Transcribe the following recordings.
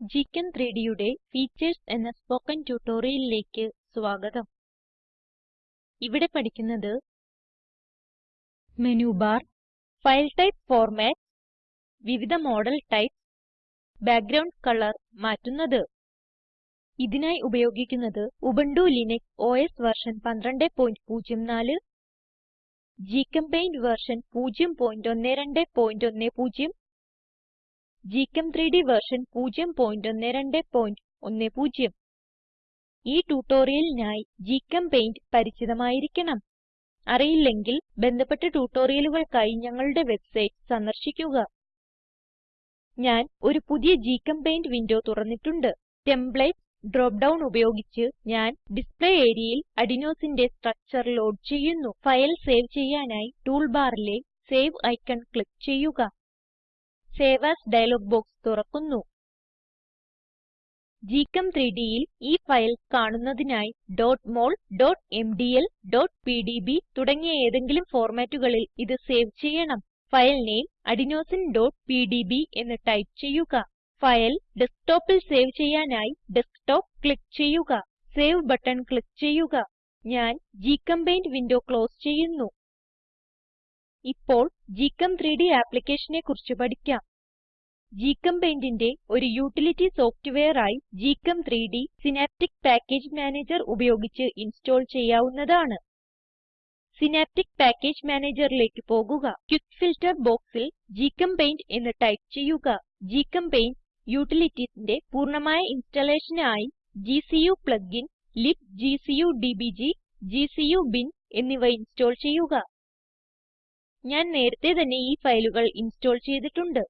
GChem3Dയുടെ features എന്ന spoken ട്യൂട്ടോറിയലിലേക്ക് സ്വാഗതം. ഇവിടെ പഠിക്കുന്നത് menu bar file type format, വിവിധ മോഡൽ ടൈപ്പ്, ബാക്ക്ഗ്രൗണ്ട് കളർ മാറ്റുന്നത്. ഇതിനായി ഉപയോഗിക്കുന്നത് Ubuntu Linux OS version 1204 GChempaint version 01210 gchem3ഡ് വെർഷൻ 01210 ഈ ട്യൂട്ടോറിയലിനായി Paint പരിചിതമായിരിക്കണം. അറിയില്ലെങ്കിൽ ബന്ധപ്പെട്ട ട്യൂട്ടോറിയലുകൾക്കായി ഞങ്ങളുടെ വെബ്സൈറ്റ് സന്ദർശിക്കുക. ഞാൻ ഒരു പുതിയ ഗ്ചെമ്പെയിന്റ് വിൻഡോ തുറന്നിട്ടുണ്ട്. ടെംപ്ലേറ്റ് ഡ്രോപ്പ് ഡൌൺ ഉപയോഗിച്ച് ഞാൻ ഡിസ്പ്ലേ ഏരിയയിൽ അഡിനോസിന്റെ സ്ട്രക്ചർ ലോഡ് ചെയ്യുന്നു. ഫയൽ സേവ് ചെയ്യാനായി ടൂൾ ബാറിലെ സേവ് ഐക്കൺ ക്ലിക്ക് ചെയ്യുക. സേവ് ആസ് ഡയലോഗ് ബോക്സ് തുറക്കുന്നു. gchem3Dൽ ഈ ഫയൽ കാണുന്നതിനായി mol mdl pdb തുടങ്ങിയ ഏതെങ്കിലും ഫോർമാറ്റുകളിൽ ഇത് സേവ് ചെയ്യണം. ഫയൽ നെയിം adenosineപിഡിബി എന്ന് ടൈപ്പ് ചെയ്യുക. ഫയൽ ഡെസ്ക്ടോപ്പിൽ സേവ് ചെയ്യാനായി ഡെസ്ക്ടോപ്പ് ക്ലിക്ക് ചെയ്യുക. സേവ് ബട്ടൺ ക്ലിക്ക് ചെയ്യുക. ഞാൻ ഗ്ചെമ്പെയിന്റ് വിൻഡോ ക്ലോസ് ചെയ്യുന്നു. ഇപ്പോൾ gchem3ഡ് ആപ്ലിക്കേഷനെ കുറിച്ച് പഠിക്കാം. GChemPaintന്റെ ഒരു യൂട്ടിലിറ്റി സോഫ്റ്റ്വെയർ ആയി gchem3ഡ് സിനാപ്റ്റിക് പാക്കേജ് മാനേജർ ഉപയോഗിച്ച് ഇൻസ്റ്റോൾ ചെയ്യാവുന്നതാണ്. സിനാപ്റ്റിക് പാക്കേജ് മാനേജറിലേക്ക് പോകുക. ക്വിക്ക് ഫിൽട്ടർ ബോക്സിൽ GChemPaint എന്ന് ടൈപ്പ് ചെയ്യുക. GChemPaint utilitiesന്റെ പൂർണമായ ഇൻസ്റ്റാളേഷനായി gcu plugin libgcu dbg, gcu bin എന്നിവ ഇൻസ്റ്റോൾ ചെയ്യുക. ഞാൻ നേരത്തെ തന്നെ ഈ ഫയലുകൾ ഇൻസ്റ്റോൾ ചെയ്തിട്ടുണ്ട്.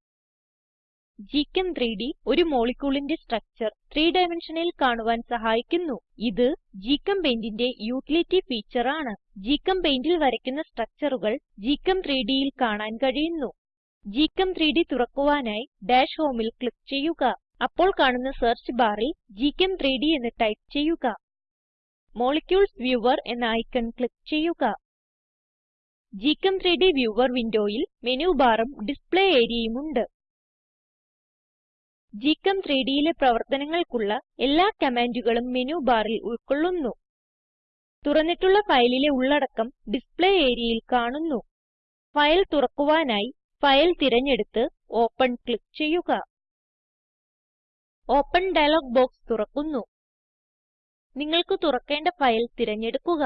gchem3ഡ് ഒരു മോളിക്യൂളിന്റെ സ്ട്രക്ചർ 3 ഡൈമൻഷനിൽ കാണുവാൻ സഹായിക്കുന്നു. ഇത് GChemPaintന്റെ യൂട്ടിലിറ്റി ഫീച്ചർ ആണ്. GChemPaintൽ വരയ്ക്കുന്ന സ്ട്രക്ചറുകൾ gchem3Dൽ കാണാൻ കഴിയുന്നു. gchem3ഡ് തുറക്കുവാനായി ഡാഷ് ഹോമിൽ ക്ലിക്ക് ചെയ്യുക. അപ്പോൾ കാണുന്ന സെർച്ച് ബാറിൽ gchem3ഡ് എന്ന് ടൈപ്പ് ചെയ്യുക. മോളിക്യൂൾസ് വ്യൂവർ എന്ന ഐക്കൺ ക്ലിക്ക് ചെയ്യുക. Gchem3ഡ് വ്യൂവർ വിൻഡോയിൽ മെനു ബാറും ഡിസ്പ്ലേ ഏരിയയും ഉണ്ട് gchem3Dയിലെ പ്രവർത്തനങ്ങൾക്കുള്ള എല്ലാ കമാൻഡുകളും മെനു ബാറിൽ ഉൾക്കൊള്ളുന്നു. തുറന്നിട്ടുള്ള ഫയലിലെ ഉള്ളടക്കം ഡിസ്പ്ലേ ഏരിയയിൽ കാണുന്നു. ഫയൽ തുറക്കുവാനായി ഫയൽ തിരഞ്ഞെടുത്ത് ഓപ്പൻ ക്ലിക്ക് ചെയ്യുക. ഓപ്പൻ ഡയലോഗ് ബോക്സ് തുറക്കുന്നു. നിങ്ങൾക്ക് തുറക്കേണ്ട ഫയൽ തിരഞ്ഞെടുക്കുക.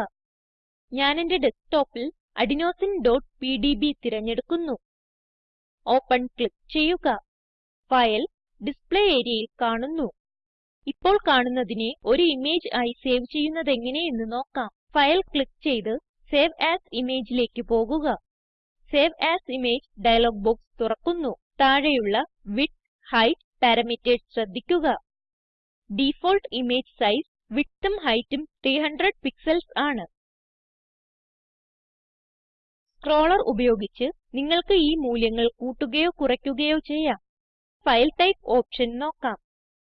ഞാൻ എന്റെ ഡെസ്ക്ടോപ്പിൽ adenosineപിഡിബി തിരഞ്ഞെടുക്കുന്നു. ഓപ്പൻ ക്ലിക്ക് ചെയ്യുക. ഫയൽ ഡിസ്പ്ലേ ഏരിയയിൽ കാണുന്നു. ഇപ്പോൾ കാണുന്നതിനെ ഒരു ഇമേജ് ആയി സേവ് ചെയ്യുന്നതെങ്ങനെ എന്ന് നോക്കാം. ഫയൽ ക്ലിക്ക് ചെയ്ത് സേവ് എഎസ് Imageലേക്ക് പോകുക. Save as image dialog box തുറക്കുന്നു. താഴെയുള്ള വിഡ്ത് ഹെയ്റ്റ് പാരാമീറ്റർസ് ശ്രദ്ധിക്കുക. ഡിഫോൾട്ട് ഇമേജ് സൈസ് widthഉം heightഉം 300 പിക്സൽസ് ആണ്. സ്ക്രോളർ ഉപയോഗിച്ച് നിങ്ങൾക്ക് ഈ മൂല്യങ്ങൾ കൂട്ടുകയോ കുറയ്ക്കുകയോ ചെയ്യാം. ഫയൽ ടൈപ്പ് ഓപ്ഷൻ നോക്കാം.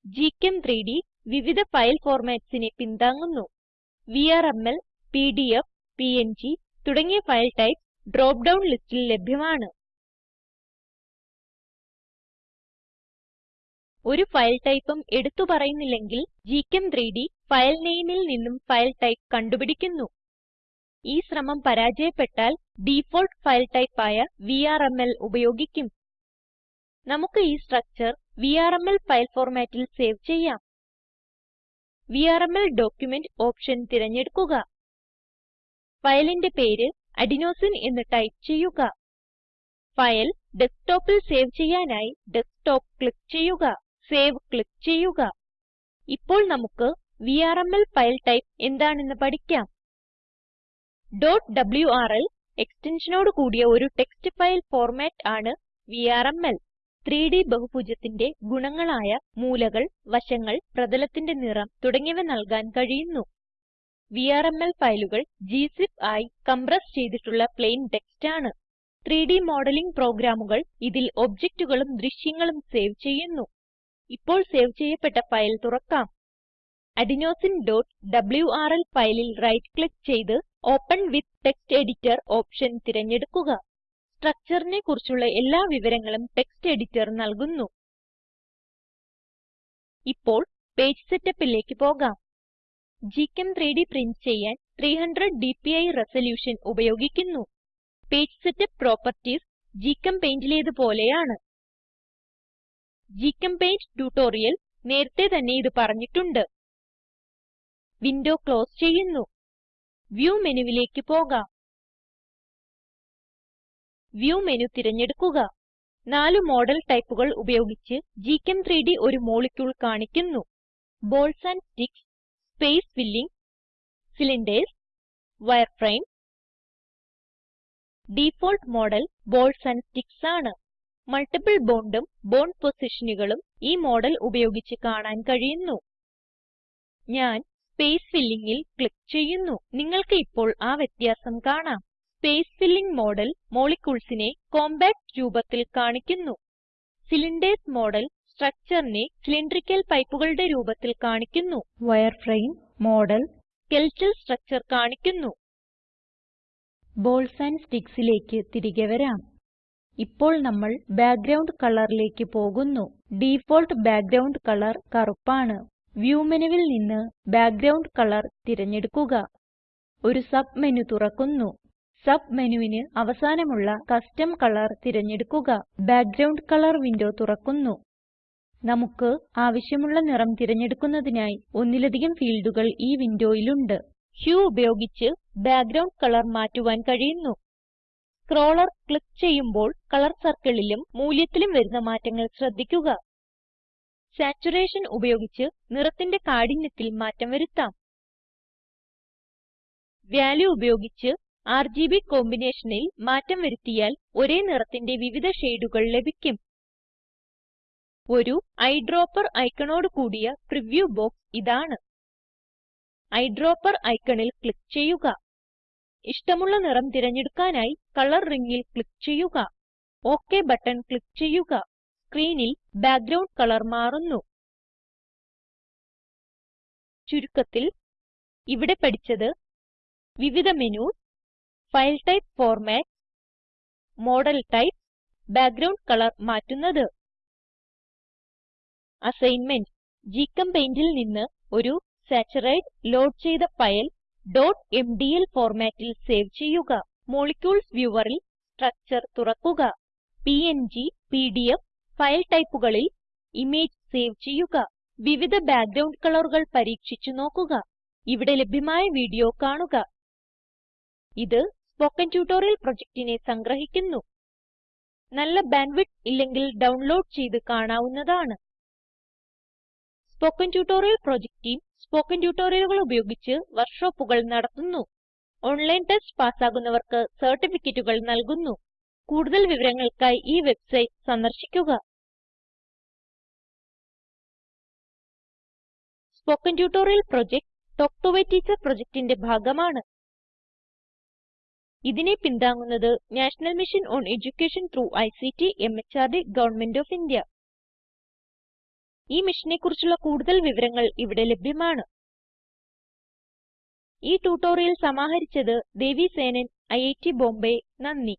Gchem3ഡ് വിവിധ ഫയൽ ഫോർമാറ്റ്സിനെ പിന്താങ്ങുന്നു. വിആർഎംഎൽ പിഡിഎഫ് പിഎൻജി തുടങ്ങിയ ഫയൽ ടൈപ്പ് ഡ്രോപ്പ് ഡൌൺ ലിസ്റ്റിൽ ലഭ്യമാണ്. ഒരു ഫയൽ ടൈപ്പും എടുത്തു പറയുന്നില്ലെങ്കിൽ gchem3ഡ് ഫയൽ നെയിമിൽ നിന്നും ഫയൽ ടൈപ്പ് കണ്ടുപിടിക്കുന്നു. ഈ ശ്രമം പരാജയപ്പെട്ടാൽ ഡിഫോൾട്ട് ഫയൽ ടൈപ്പ് ആയ വിആർഎംഎൽ ഉപയോഗിക്കും. നമുക്ക് ഈ സ്ട്രക്ചർ വിആർഎംഎൽ ഫയൽ ഫോർമാറ്റിൽ സേവ് ചെയ്യാം. വിആർഎംഎൽ ഡോക്യുമെന്റ് ഓപ്ഷൻ തിരഞ്ഞെടുക്കുക. ഫയലിന്റെ പേര് അഡിനോസിൻ എന്ന് ടൈപ്പ് ചെയ്യുക. ഫയൽ ഡെസ്ക്ടോപ്പിൽ സേവ് ചെയ്യാനായി ഡെസ്ക്ടോപ്പ് ക്ലിക്ക് ചെയ്യുക. സേവ് ക്ലിക്ക് ചെയ്യുക. ഇപ്പോൾ നമുക്ക് വിആർഎംഎൽ ഫയൽ ടൈപ്പ് എന്താണെന്ന് പഠിക്കാം. Wrl എക്സ്റ്റൻഷനോട് കൂടിയ ഒരു ടെക്സ്റ്റ് ഫയൽ ഫോർമാറ്റ് ആണ് വിആർഎംഎൽ 3D ബഹുഭുജത്തിന്റെ ഗുണങ്ങളായ മൂലകൾ വശങ്ങൾ പ്രതലത്തിന്റെ നിറം തുടങ്ങിയവ നൽകാൻ കഴിയുന്നു. വിആർഎംഎൽ ഫയലുകൾ ഗ്സിപ്പ് ആയി കംപ്രസ് ചെയ്തിട്ടുള്ള പ്ലെയിൻ ടെക്സ്റ്റ് ആണ്. 3D മോഡലിംഗ് പ്രോഗ്രാമുകൾ ഇതിൽ ഒബ്ജക്റ്റുകളും ദൃശ്യങ്ങളും സേവ് ചെയ്യുന്നു. ഇപ്പോൾ സേവ് ചെയ്യപ്പെട്ട ഫയൽ തുറക്കാം. Adenosineഡബ്ല്യൂആർഎൽ ഫയലിൽ റൈറ്റ് ക്ലിക്ക് ചെയ്ത് open with text editor option തിരഞ്ഞെടുക്കുക. സ്ട്രക്ചറിനെ കുറിച്ചുള്ള എല്ലാ വിവരങ്ങളും ടെക്സ്റ്റ് എഡിറ്റർ നൽകുന്നു. ഇപ്പോൾ പേജ് setupലേക്ക് പോകാം. Gchem3ഡ് പ്രിന്റ് ചെയ്യാൻ 300 ഡിപിഐ റെസല്യൂഷൻ ഉപയോഗിക്കുന്നു. പേജ് സെറ്റപ്പ് പ്രോപ്പർട്ടീസ് GChemPaintലേത് പോലെയാണ്. ഗ്ചെമ്പെയിന്റ് ട്യൂട്ടോറിയൽ നേരത്തെ തന്നെ ഇത് പറഞ്ഞിട്ടുണ്ട്. വിൻഡോ ക്ലോസ് ചെയ്യുന്നു. വ്യൂ മെനുവിലേക്ക് പോകാം. വ്യൂ മെനു തിരഞ്ഞെടുക്കുക. നാല് മോഡൽ ടൈപ്പുകൾ ഉപയോഗിച്ച് gchem3ഡ് ഒരു മോളിക്യൂൾ കാണിക്കുന്നു. Balls and sticks space filling cylinders wireframe. Default model balls and sticks ആണ്. മൾട്ടിപ്പിൾ ബോണ്ടും ബോണ്ട് പൊസിഷനുകളും ഈ മോഡൽ ഉപയോഗിച്ച് കാണാൻ കഴിയുന്നു. ഞാൻ സ്പേസ് Fillingൽ ക്ലിക്ക് ചെയ്യുന്നു. നിങ്ങൾക്ക് ഇപ്പോൾ ആ വ്യത്യാസം കാണാം. സ്പേസ് ഫില്ലിംഗ് മോഡൽ moleculesനെ കോംപാക്ട് രൂപത്തിൽ കാണിക്കുന്നു. സിലിൻഡേർസ് മോഡൽ structureനെ സിലിൻഡ്രിക്കൽ പൈപ്പുകളുടെ രൂപത്തിൽ കാണിക്കുന്നു. വയർഫ്രെയിം മോഡൽ സ്കെലറ്റൽ സ്ട്രക്ചർ കാണിക്കുന്നു. ബോൾസ് ആൻഡ് sticksലേക്ക് തിരികെ വരാം. ഇപ്പോൾ നമ്മൾ ബാക്ക്ഗ്രൌണ്ട് കളറിലേക്ക് പോകുന്നു. ഡിഫോൾട്ട് ബാക്ക്ഗ്രൌണ്ട് കളർ കറുപ്പാണ്. വ്യൂ മെനുവിൽ നിന്ന് ബാക്ക്ഗ്രൌണ്ട് കളർ തിരഞ്ഞെടുക്കുക. ഒരു സബ് മെനു തുറക്കുന്നു. സബ് മെനുവിന് അവസാനമുള്ള കസ്റ്റം കളർ തിരഞ്ഞെടുക്കുക. ബാക്ക്ഗ്രൌണ്ട് കളർ വിൻഡോ തുറക്കുന്നു. നമുക്ക് ആവശ്യമുള്ള നിറം തിരഞ്ഞെടുക്കുന്നതിനായി ഒന്നിലധികം ഫീൽഡുകൾ ഈ വിൻഡോയിലുണ്ട്. ഹ്യൂ ഉപയോഗിച്ച് ബാക്ക്ഗ്രൌണ്ട് കളർ മാറ്റുവാൻ കഴിയുന്നു. സ്ക്രോളർ ക്ലിക്ക് ചെയ്യുമ്പോൾ കളർ സർക്കിളിലും മൂല്യത്തിലും വരുന്ന മാറ്റങ്ങൾ ശ്രദ്ധിക്കുക. സാച്ചുറേഷൻ ഉപയോഗിച്ച് നിറത്തിന്റെ കാഠിന്യത്തിൽ മാറ്റം വരുത്താം. വാല്യൂ ഉപയോഗിച്ച് ആർജിബി കോമ്പിനേഷനിൽ മാറ്റം വരുത്തിയാൽ ഒരേ നിറത്തിന്റെ വിവിധ ഷെയ്ഡുകൾ ലഭിക്കും. ഒരു ഐഡ്രോപ്പർ ഐക്കണോട് കൂടിയ പ്രിവ്യൂ ബോക്സ് ഇതാണ്. ഐഡ്രോപ്പർ ഐക്കണിൽ ക്ലിക്ക് ചെയ്യുക. ഇഷ്ടമുള്ള നിറം തിരഞ്ഞെടുക്കാനായി കളർ റിംഗിൽ ക്ലിക്ക് ചെയ്യുക. ഒക് ബട്ടൺ ക്ലിക്ക് ചെയ്യുക. സ്ക്രീനിൽ ബാക്ക്ഗ്രൗണ്ട് കളർ മാറുന്നു. ചുരുക്കത്തിൽ ഇവിടെ പഠിച്ചത് വിവിധ menus file type format model type background colour മാറ്റുന്നത്. അസൈൻമെന്റ് GChemPaintൽ നിന്ന് ഒരു സാച്ചുറൈഡ് ലോഡ് ചെയ്ത ഫയൽ mdl ഫോർമാറ്റിൽ സേവ് ചെയ്യുക. മോളിക്യൂൾസ് വ്യൂവറിൽ സ്ട്രക്ചർ തുറക്കുക. പിഎൻജി പിഡിഎഫ് ഫയൽ ടൈപ്പുകളിൽ ഇമേജ് സേവ് ചെയ്യുക. വിവിധ ബാക്ക്ഗ്രൗണ്ട് കളറുകൾ പരീക്ഷിച്ച് നോക്കുക. ഇവിടെ ലഭ്യമായ വീഡിയോ കാണുക. ഇത് സ്പോക്കൻ ട്യൂട്ടോറിയൽ പ്രൊജക്റ്റിനെ സംഗ്രഹിക്കുന്നു. നല്ല ബാൻഡ്വിഡ്ത്ത് ഇല്ലെങ്കിൽ ഡൗൺലോഡ് ചെയ്ത് കാണാവുന്നതാണ്. Spoken tutorial project team spoken ട്യൂട്ടോറിയലുകൾ ഉപയോഗിച്ച് വർക്ക്ഷോപ്പുകൾ നടത്തുന്നു. ഓൺലൈൻ ടെസ്റ്റ് പാസ്സാകുന്നവർക്ക് സർട്ടിഫിക്കറ്റുകൾ നൽകുന്നു. കൂടുതൽ വിവരങ്ങൾക്കായി ഈ വെബ്സൈറ്റ് സന്ദർശിക്കുക. Spoken tutorial project talk to a teacher പ്രൊജക്റ്റിന്റെ ഭാഗമാണ്. ഇതിനെ പിന്താങ്ങുന്നത് national mission on education through ICT MHRD government of India. ഈ മിഷനെ കുറിച്ചുള്ള കൂടുതൽ വിവരങ്ങൾ ഇവിടെ ലഭ്യമാണ്. ഈ ട്യൂട്ടോറിയൽ സമാഹരിച്ചത് ദേവി സേനൻ ഐഐടി ബോംബെ. നന്ദി.